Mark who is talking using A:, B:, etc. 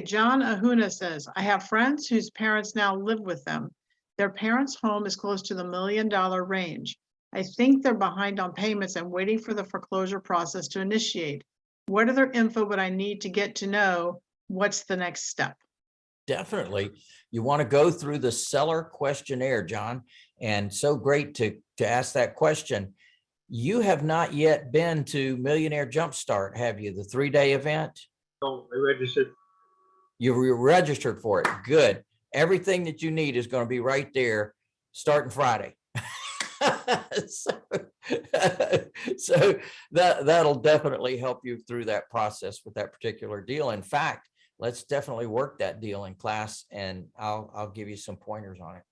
A: John Ahuna says, I have friends whose parents now live with them. Their parents' home is close to the million dollar range. I think they're behind on payments and waiting for the foreclosure process to initiate. What other info would I need to get to know what's the next step?
B: Definitely. You want to go through the seller questionnaire, John. And so great to, to ask that question. You have not yet been to Millionaire Jumpstart, have you? The three-day event?
C: So I registered.
B: You were registered for it. Good. Everything that you need is going to be right there starting Friday. So so that, that'll definitely help you through that process with that particular deal. In fact, let's definitely work that deal in class and I'll, I'll give you some pointers on it.